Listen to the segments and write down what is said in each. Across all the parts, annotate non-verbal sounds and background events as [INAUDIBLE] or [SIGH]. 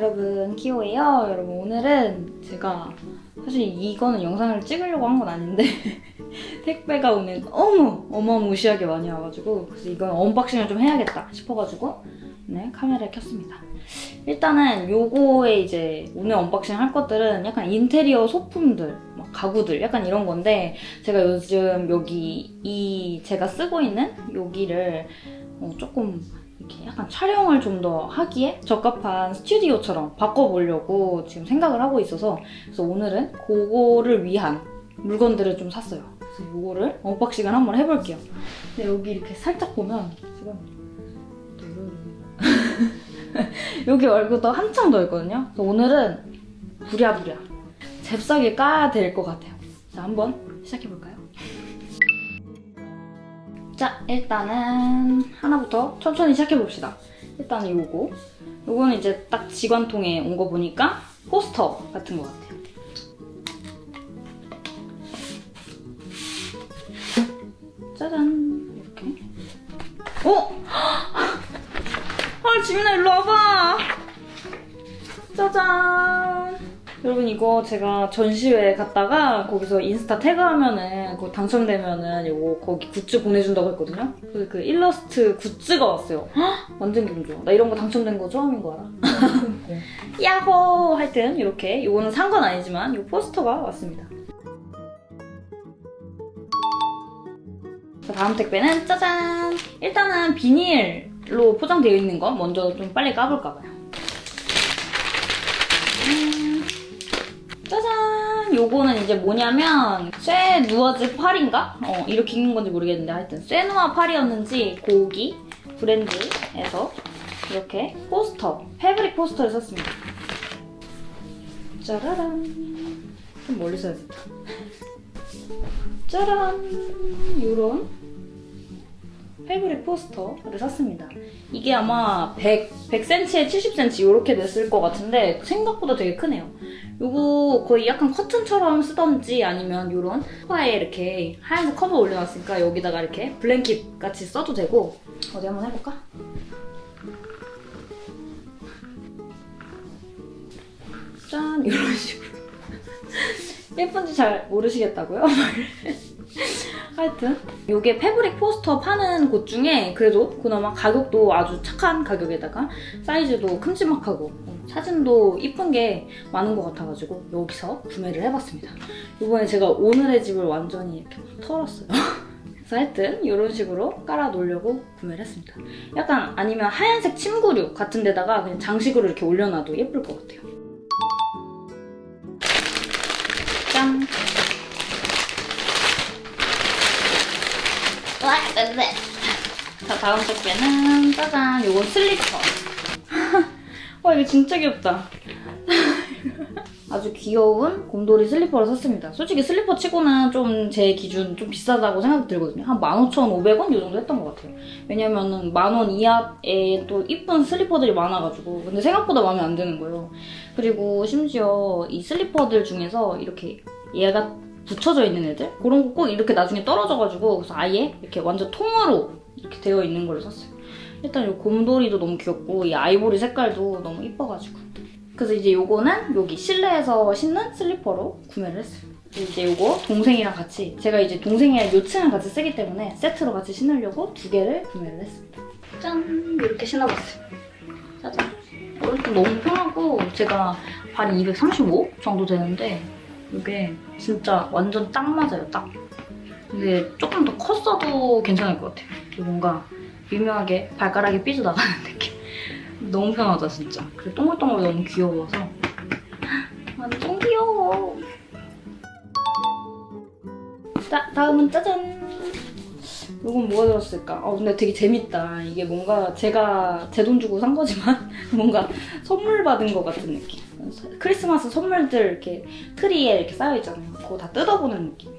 여러분 키오예요. 여러분 오늘은 제가 사실 이거는 영상을 찍으려고 한 건 아닌데 [LAUGHS] 택배가 오늘 너무 어마무시하게 많이 와가지고 그래서 이건 unboxing을 좀 해야겠다 싶어가지고 네 카메라를 켰습니다. 일단은 요거에 이제 오늘 unboxing 할 것들은 약간 인테리어 소품들 막 가구들 약간 이런 건데 제가 요즘 여기 이 제가 쓰고 있는 여기를 어, 조금 이렇게 약간 촬영을 좀 더 하기에 적합한 스튜디오처럼 바꿔보려고 지금 생각을 하고 있어서 그래서 오늘은 그거를 위한 물건들을 좀 샀어요. 그래서 이거를 unboxing을 한번 해볼게요. 근데 여기 이렇게 살짝 보면 지금 [LAUGHS] 여기 말고도 한참 더 있거든요. 그래서 오늘은 부랴부랴 잽싸게 까야 될 것 같아요. 자, 한번 시작해볼까요? 자, 일단은 하나부터 천천히 시작해봅시다. 일단은 요거. 요거는 이제 딱 지관통에 온 거 보니까 포스터 같은 것 같아요. 짜잔. 이렇게. 어? [GASPS] 아, 지민아, 일로 와봐. 짜잔. 여러분 이거 제가 전시회 갔다가 거기서 인스타 태그하면은 그거 당첨되면은 이거 거기 굿즈 보내준다고 했거든요. 그래서 그 일러스트 굿즈가 왔어요. 헉, 완전 기분 좋아. 나 이런 거 당첨된 거 처음인 거야. [LAUGHS] 야호! 하여튼 이렇게 이거는 산 건 아니지만 이 포스터가 왔습니다. 자, 다음 택배는 짜잔! 일단은 비닐로 포장되어 있는 거 먼저 좀 빨리 까볼까 봐요. 요거는 이제 뭐냐면 쇠 누어즈 팔인가? 어, 이렇게 읽는 건지 모르겠는데 하여튼 쇠누아 팔이었는지 고기 브랜드에서 이렇게 포스터, 패브릭 포스터를 샀습니다. 짜라란 좀 멀리서 해야겠다. 짜란 요런 패브릭 포스터를 샀습니다. 이게 아마 100, 100cm에 70cm 이렇게 됐을 것 같은데 생각보다 되게 크네요. 요거 거의 약간 커튼처럼 쓰던지 아니면 요런 소파에 이렇게 하얀색 커버 올려놨으니까 여기다가 이렇게 블랭킷 같이 써도 되고 어디 한번 해볼까? 짠 [LAUGHS] 이런 식으로 예쁜지 잘 모르시겠다고요? [LAUGHS] 하여튼 이게 패브릭 포스터 파는 곳 중에 그래도 그나마 가격도 아주 착한 가격에다가 사이즈도 큼지막하고 사진도 이쁜 게 많은 것 같아가지고 여기서 구매를 해봤습니다. 이번에 제가 오늘의 집을 완전히 이렇게 털었어요. [LAUGHS] 그래서 하여튼 이런 식으로 깔아놓으려고 구매를 했습니다. 약간 아니면 하얀색 침구류 같은 데다가 그냥 장식으로 이렇게 올려놔도 예쁠 것 같아요. 짠! 와, 네. 자, 다음 택배는 짜잔, 요건 슬리퍼. [LAUGHS] 와, 이거 진짜 귀엽다. [LAUGHS] 아주 귀여운 곰돌이 슬리퍼를 샀습니다. 솔직히 슬리퍼 치고는 좀 제 기준 좀 비싸다고 생각이 들거든요. 한 15,500원 이 정도 했던 것 같아요. 왜냐면은 만 원 이하에 또 이쁜 슬리퍼들이 많아가지고 근데 생각보다 마음에 안 드는 거예요. 그리고 심지어 이 슬리퍼들 중에서 이렇게 얘가 붙여져 있는 애들? 그런 거 꼭 이렇게 나중에 떨어져가지고 그래서 아예 이렇게 완전 통으로 이렇게 되어 있는 걸 샀어요. 일단 이 곰돌이도 너무 귀엽고 이 아이보리 색깔도 너무 이뻐가지고 그래서 이제 요거는 여기 실내에서 신는 슬리퍼로 구매를 했어요. 이제 요거 동생이랑 같이 제가 이제 동생이랑 요층을 같이 쓰기 때문에 세트로 같이 신으려고 두 개를 구매를 했습니다. 짠! 이렇게 신어봤어요. 짜잔! 어, 일단 너무 편하고 제가 발이 235 정도 되는데 이게 진짜 완전 딱 맞아요, 딱. 근데 조금 더 컸어도 괜찮을 것 같아요. 뭔가 미묘하게 발가락이 삐져나가는 [LAUGHS] 느낌. 너무 편하다, 진짜. 그리고 동글동글 너무 귀여워서. [GASPS] 완전 귀여워. 자, 다음은 짜잔! 이건 뭐가 들었을까? 어, 근데 되게 재밌다. 이게 뭔가 제가 제 돈 주고 산 거지만 [LAUGHS] 뭔가 선물 받은 것 같은 느낌. 크리스마스 선물들 이렇게 트리에 이렇게 쌓여있잖아요. 그거 다 뜯어보는 느낌.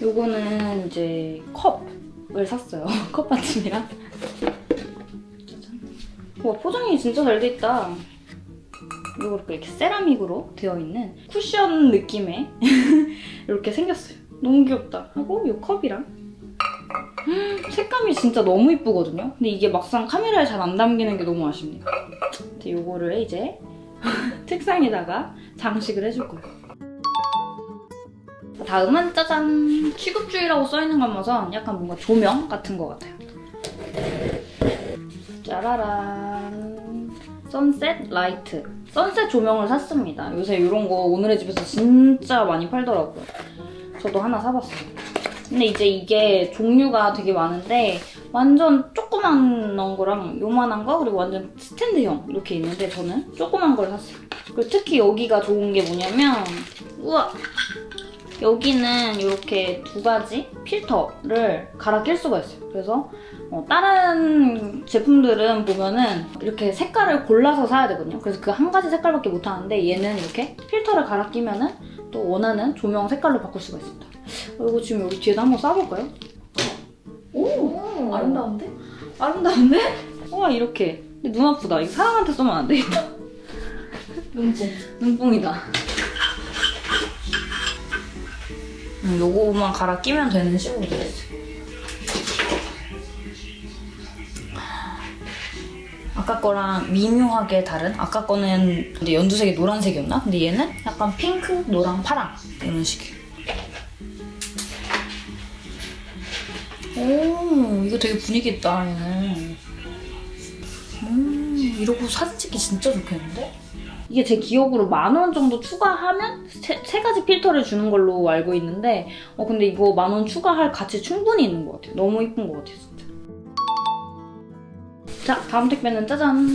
요거는 이제 컵을 샀어요. [LAUGHS] 컵 받침이랑. 와, 포장이 진짜 잘 돼 있다. 이거 이렇게 세라믹으로 되어 있는 쿠션 느낌의 [LAUGHS] 이렇게 생겼어요. 너무 귀엽다. 하고 이 컵이랑 음, 색감이 진짜 너무 이쁘거든요. 근데 이게 막상 카메라에 잘 안 담기는 게 너무 아쉽네요. 이거를 이제 [LAUGHS] 책상에다가 장식을 해줄 거예요. 다음은 짜잔! 취급주의라고 써있는 걸 봐서 약간 뭔가 조명 같은 것 같아요. 짜라란 선셋 라이트 선셋 조명을 샀습니다. 요새 이런 거 오늘의 집에서 진짜 많이 팔더라고요. 저도 하나 사봤어요. 근데 이제 이게 종류가 되게 많은데 완전 조그만 거랑 요만한 거 그리고 완전 스탠드형 이렇게 있는데 저는 조그만 걸 샀어요. 그리고 특히 여기가 좋은 게 뭐냐면 우와 여기는 이렇게 두 가지 필터를 갈아 낄 수가 있어요. 그래서 어, 다른 제품들은 보면은 이렇게 색깔을 골라서 사야 되거든요. 그래서 그 한 가지 색깔밖에 못 하는데 얘는 이렇게 필터를 갈아 끼면은 또 원하는 조명 색깔로 바꿀 수가 있습니다. 어, 이거 지금 여기 뒤에다 한번 쏴볼까요? 오, 아름다운데? 아름다운데? 와 이렇게. 근데 눈 아프다. 이거 사람한테 쏘면 안 되겠다. 눈뽕. 눈뽕이다. 음, 요거만 갈아 끼면 되는 식으로 있어요. 아까 거랑 미묘하게 다른? 아까 거는 근데 연두색이 노란색이었나? 근데 얘는 약간 핑크, 노랑, 파랑 이런 식이에요. 오, 이거 되게 분위기 있다, 얘는. 음, 이러고 사진 찍기 진짜 좋겠는데? 이게 제 기억으로 만 원 정도 추가하면 세, 세 가지 필터를 주는 걸로 알고 있는데 어 근데 이거 만 원 추가할 가치 충분히 있는 것 같아요. 너무 이쁜 것 같아요, 진짜. 자, 다음 택배는 짜잔!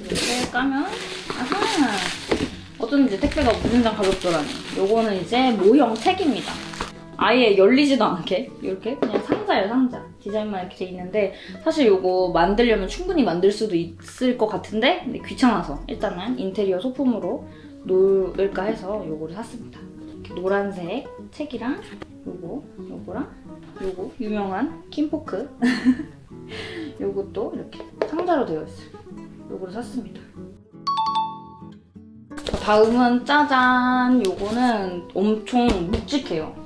이렇게 까면 아하! 어쩐지 택배가 무진장 가볍더라니. 요거는 이제 모형 책입니다. 아예 열리지도 않게 이렇게 그냥 상자예요 상자. 디자인만 이렇게 돼 있는데 사실 이거 만들려면 충분히 만들 수도 있을 것 같은데 근데 귀찮아서 일단은 인테리어 소품으로 놓을까 해서 요거를 샀습니다. 이렇게 노란색 책이랑 요거 요거랑 요거 유명한 Kinfolk. [LAUGHS] 요것도 이렇게 상자로 되어 있어요. 요거를 샀습니다. 다음은 짜잔! 요거는 엄청 묵직해요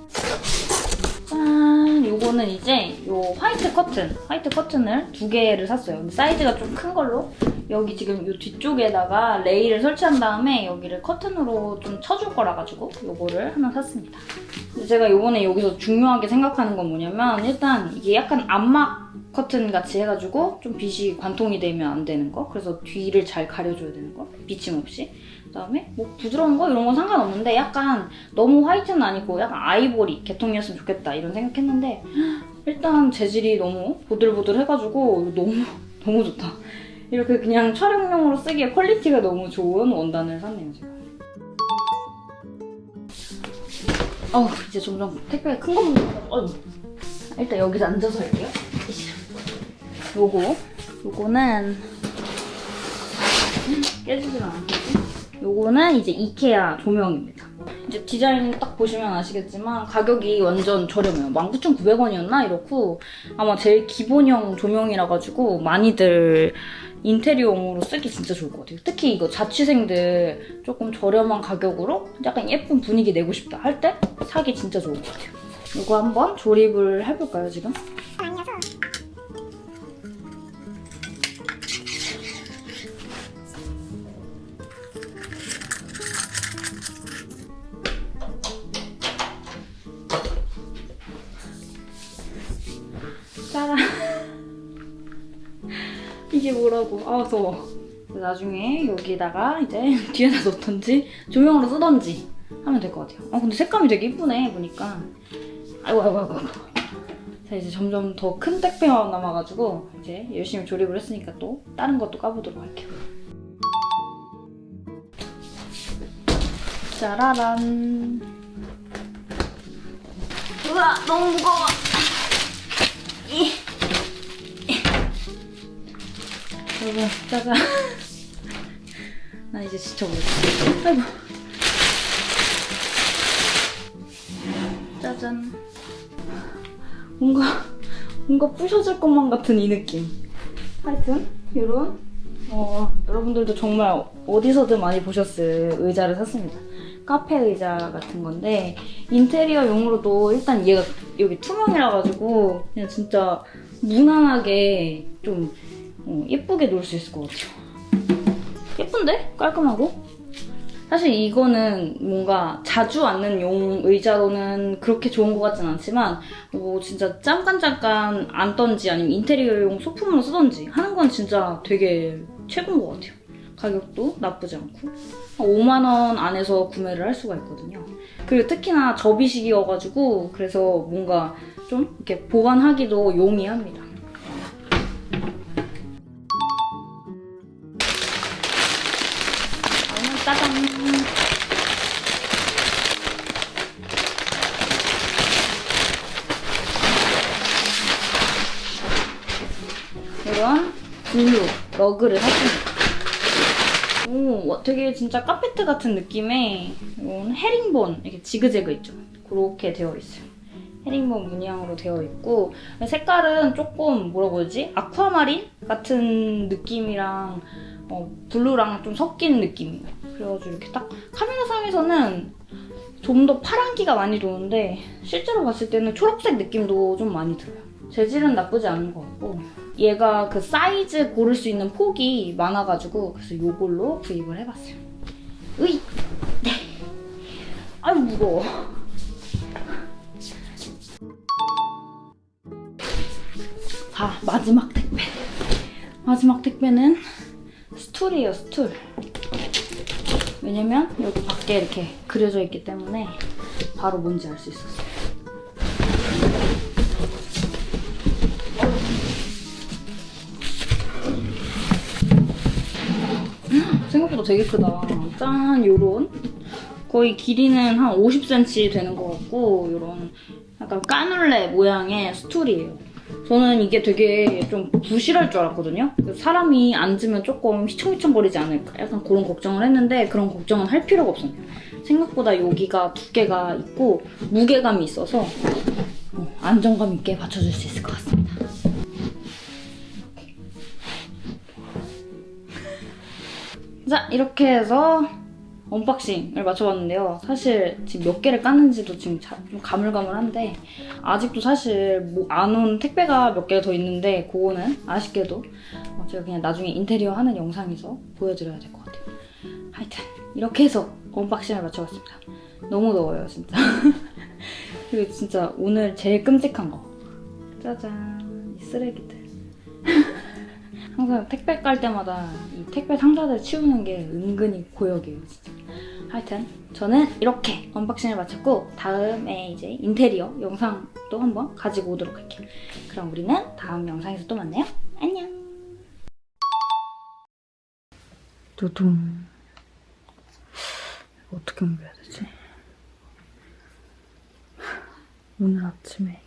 짠! 요거는 이제 요 화이트 커튼, 화이트 커튼을 두 개를 샀어요. 사이즈가 좀 큰 걸로 여기 지금 요 뒤쪽에다가 레일을 설치한 다음에 여기를 커튼으로 좀 쳐줄 거라 가지고 요거를 하나 샀습니다. 제가 요번에 여기서 중요하게 생각하는 건 뭐냐면 일단 이게 약간 암막 커튼 같이 해가지고 좀 빛이 관통이 되면 안 되는 거 그래서 뒤를 잘 가려줘야 되는 거 비침 없이 그다음에 뭐 부드러운 거 이런 건 상관없는데 약간 너무 white는 아니고 약간 아이보리 계통이었으면 좋겠다 이런 생각했는데 일단 재질이 너무 보들보들 해가지고 너무 [LAUGHS] 너무 좋다. 이렇게 그냥 촬영용으로 쓰기에 quality가 너무 좋은 원단을 샀네요 제가. 어 이제 점점 택배가 큰 것만 어 일단 여기서 앉아서 할게요. 요거 요거는 깨지질 않겠지? 요거는 이제 이케아 조명입니다. 이제 디자인 딱 보시면 아시겠지만 가격이 완전 저렴해요. 19,900원이었나? 이렇고 아마 제일 기본형 조명이라 가지고 많이들 인테리어용으로 쓰기 진짜 좋을 것 같아요. 특히 이거 자취생들 조금 저렴한 가격으로 약간 예쁜 분위기 내고 싶다 할 때 사기 진짜 좋을 것 같아요. 이거 한번 조립을 해볼까요, 지금? 짜란. 뭐라고. 아, 더워. 나중에 여기다가 이제 [LAUGHS] 뒤에다 놓던지 조명으로 쓰던지 하면 될 것 같아요. 아, 근데 색감이 되게 이쁘네, 보니까. 아이고, 아이고, 아이고. 자, 이제 점점 더 큰 택배만 남아가지고 이제 열심히 조립을 했으니까 또 다른 것도 까보도록 할게요. 짜라란. 우와, 너무 무거워. 이. 여러분, 짜잔. [LAUGHS] 나 이제 지쳐버렸어. 아이고. 짜잔. 뭔가, 뭔가 부셔질 것만 같은 이 느낌. 하여튼, 요런, 어, 여러분들도 정말 어디서든 많이 보셨을 의자를 샀습니다. 카페 의자 같은 건데, 인테리어용으로도 일단 얘가 여기 투명이라 가지고, 그냥 진짜 무난하게 좀 어, 예쁘게 놓을 수 있을 것 같아요. 예쁜데? 깔끔하고? 사실 이거는 뭔가 자주 앉는 용 의자로는 그렇게 좋은 것 같진 않지만 뭐 진짜 잠깐 잠깐 앉던지 아니면 인테리어용 소품으로 쓰던지 하는 건 진짜 되게 최고인 것 같아요. 가격도 나쁘지 않고 5만 원 안에서 구매를 할 수가 있거든요. 그리고 특히나 접이식이어가지고 그래서 뭔가 좀 이렇게 보관하기도 용이합니다. 러그를 샀습니다. 오, 와, 되게 진짜 카페트 같은 느낌의 이런 헤링본 이렇게 지그재그 있죠. 그렇게 되어 있어요. 헤링본 문양으로 되어 있고 색깔은 조금 뭐라고 해야지 아쿠아마린 같은 느낌이랑 어, blue랑 좀 섞인 느낌이에요. 그래가지고 이렇게 딱 카메라상에서는 좀 더 파란기가 많이 도는데 실제로 봤을 때는 초록색 느낌도 좀 많이 들어요. 재질은 나쁘지 않은 것 같고 얘가 그 사이즈 고를 수 있는 폭이 많아가지고 그래서 이걸로 구입을 해봤어요. 으이! 네. 아유 무거워. 자 마지막 택배. 마지막 택배는 스툴이에요 스툴. 왜냐면 여기 밖에 이렇게 그려져 있기 때문에 바로 뭔지 알 수 있었어요. 생각보다 되게 크다. 짠, 요런. 거의 길이는 한 50cm 되는 것 같고, 요런 약간 까눌레 모양의 스툴이에요. 저는 이게 되게 좀 부실할 줄 알았거든요. 그래서 사람이 앉으면 조금 휘청휘청거리지 않을까. 약간 그런 걱정을 했는데, 그런 걱정은 할 필요가 없었네요. 생각보다 여기가 두께가 있고, 무게감이 있어서, 어, 안정감 있게 받쳐줄 수 있을 것 같습니다. 자, 이렇게 해서 unboxing을 마쳐봤는데요. 사실 지금 몇 개를 깠는지도 지금 자- 좀 가물가물한데 아직도 사실 뭐 안온 택배가 몇 개가 더 있는데 그거는 아쉽게도 어, 제가 그냥 나중에 인테리어 하는 영상에서 보여드려야 될 것 같아요. 하여튼 이렇게 해서 unboxing을 마쳐봤습니다. 너무 더워요, 진짜. [LAUGHS] 그리고 진짜 오늘 제일 끔찍한 거. 짜잔, 이 쓰레기들. 항상 택배 깔 때마다 이 택배 상자들 치우는 게 은근히 고역이에요, 진짜. 하여튼 저는 이렇게 unboxing을 마쳤고 다음에 이제 인테리어 영상도 한번 가지고 오도록 할게요. 그럼 우리는 다음 영상에서 또 만나요. 안녕. 두둥. 어떻게 옮겨야 되지? 오늘 아침에